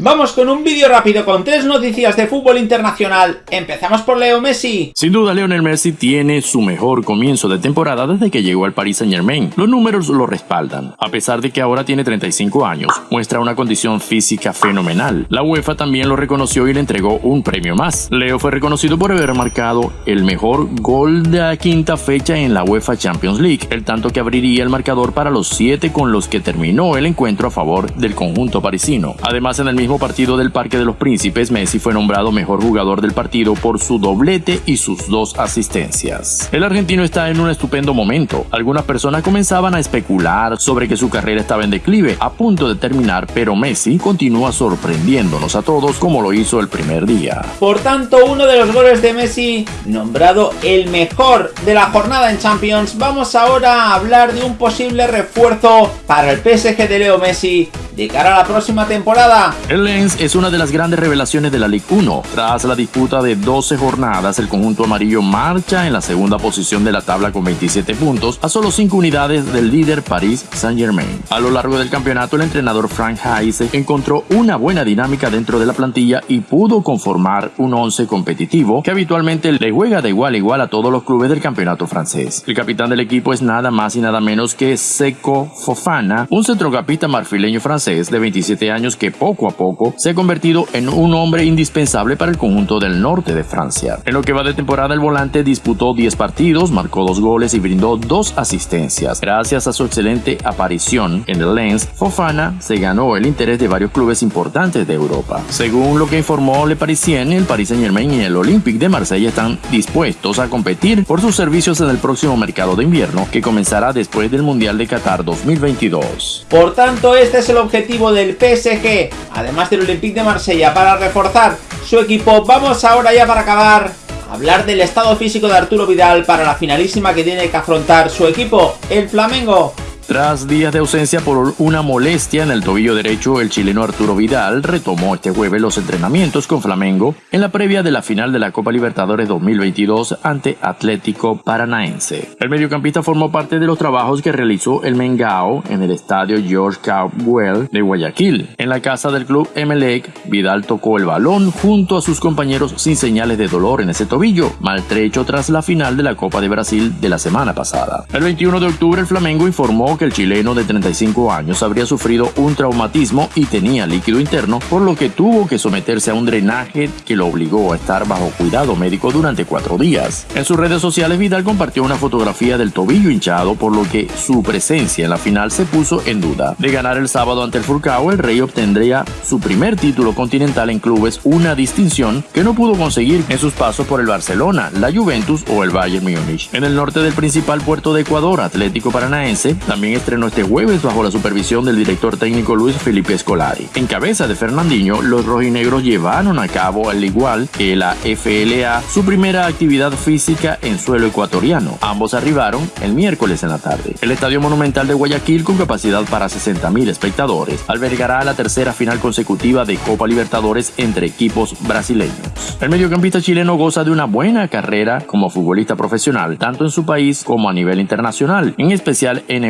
Vamos con un vídeo rápido con tres noticias de fútbol internacional. Empezamos por Leo Messi. Sin duda, Lionel Messi tiene su mejor comienzo de temporada desde que llegó al Paris Saint Germain. Los números lo respaldan. A pesar de que ahora tiene 35 años, muestra una condición física fenomenal. La UEFA también lo reconoció y le entregó un premio más. Leo fue reconocido por haber marcado el mejor gol de la quinta fecha en la UEFA Champions League, el tanto que abriría el marcador para los siete con los que terminó el encuentro a favor del conjunto parisino. Además, en el mismo partido del Parque de los Príncipes, Messi fue nombrado mejor jugador del partido por su doblete y sus dos asistencias. El argentino está en un estupendo momento. Algunas personas comenzaban a especular sobre que su carrera estaba en declive, a punto de terminar, pero Messi continúa sorprendiéndonos a todos como lo hizo el primer día. Por tanto, uno de los goles de Messi, nombrado el mejor de la jornada en Champions, vamos ahora a hablar de un posible refuerzo para el PSG de Leo Messi de cara a la próxima temporada. El Lens es una de las grandes revelaciones de la Ligue 1. Tras la disputa de 12 jornadas, el conjunto amarillo marcha en la segunda posición de la tabla con 27 puntos, a solo 5 unidades del líder Paris Saint-Germain. A lo largo del campeonato, el entrenador Frank Heise encontró una buena dinámica dentro de la plantilla y pudo conformar un 11 competitivo que habitualmente le juega de igual a igual a todos los clubes del campeonato francés. El capitán del equipo es nada más y nada menos que Seco Fofana, un centrocampista marfileño francés de 27 años que poco a poco se ha convertido en un hombre indispensable para el conjunto del norte de Francia. En lo que va de temporada el volante disputó 10 partidos, marcó 2 goles y brindó 2 asistencias. Gracias a su excelente aparición en el Lens, Fofana se ganó el interés de varios clubes importantes de Europa. Según lo que informó Le Parisien, el Paris Saint Germain y el Olympique de Marsella están dispuestos a competir por sus servicios en el próximo mercado de invierno que comenzará después del Mundial de Qatar 2022. Por tanto, este es el objetivo objetivo del PSG, además del Olympique de Marsella, para reforzar su equipo. Vamos ahora ya para acabar hablar del estado físico de Arturo Vidal para la finalísima que tiene que afrontar su equipo, el Flamengo. Tras días de ausencia por una molestia en el tobillo derecho, el chileno Arturo Vidal retomó este jueves los entrenamientos con Flamengo en la previa de la final de la Copa Libertadores 2022 ante Atlético Paranaense. El mediocampista formó parte de los trabajos que realizó el Mengao en el estadio George Caldwell de Guayaquil. En la casa del club Emelec, Vidal tocó el balón junto a sus compañeros sin señales de dolor en ese tobillo, maltrecho tras la final de la Copa de Brasil de la semana pasada. El 21 de octubre el Flamengo informó que el chileno de 35 años habría sufrido un traumatismo y tenía líquido interno, por lo que tuvo que someterse a un drenaje que lo obligó a estar bajo cuidado médico durante cuatro días. En sus redes sociales Vidal compartió una fotografía del tobillo hinchado, por lo que su presencia en la final se puso en duda. De ganar el sábado ante el Furcao, el Rey obtendría su primer título continental en clubes, una distinción que no pudo conseguir en sus pasos por el Barcelona, la Juventus o el Bayern Múnich. En el norte del principal puerto de Ecuador, Atlético Paranaense, también estrenó este jueves bajo la supervisión del director técnico Luis Felipe Escolari. En cabeza de Fernandinho, los rojinegros llevaron a cabo, al igual que la FLA, su primera actividad física en suelo ecuatoriano. Ambos arribaron el miércoles en la tarde. El Estadio Monumental de Guayaquil, con capacidad para 60.000 espectadores, albergará la tercera final consecutiva de Copa Libertadores entre equipos brasileños. El mediocampista chileno goza de una buena carrera como futbolista profesional, tanto en su país como a nivel internacional, en especial en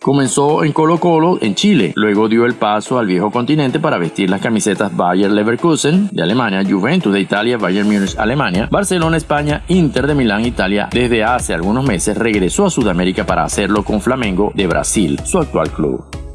Comenzó en Colo Colo, en Chile, luego dio el paso al viejo continente para vestir las camisetas Bayer Leverkusen de Alemania, Juventus de Italia, Bayern Múnich Alemania, Barcelona España, Inter de Milán Italia. Desde hace algunos meses regresó a Sudamérica para hacerlo con Flamengo de Brasil, su actual club.